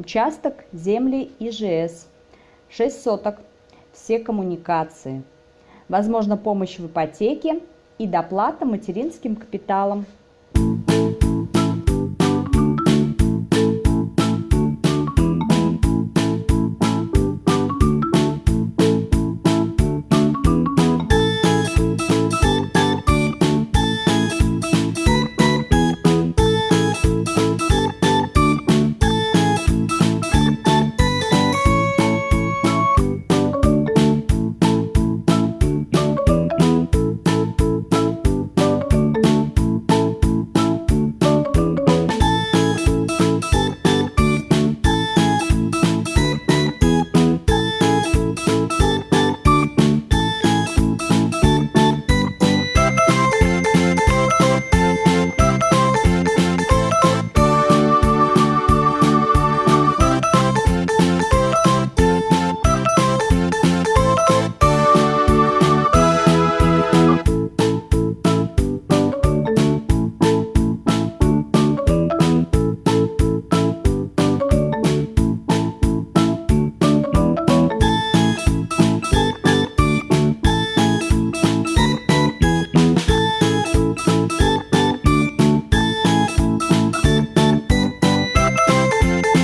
Участок земли ИЖС. 6 соток. Все коммуникации. Возможно помощь в ипотеке и доплата материнским капиталом.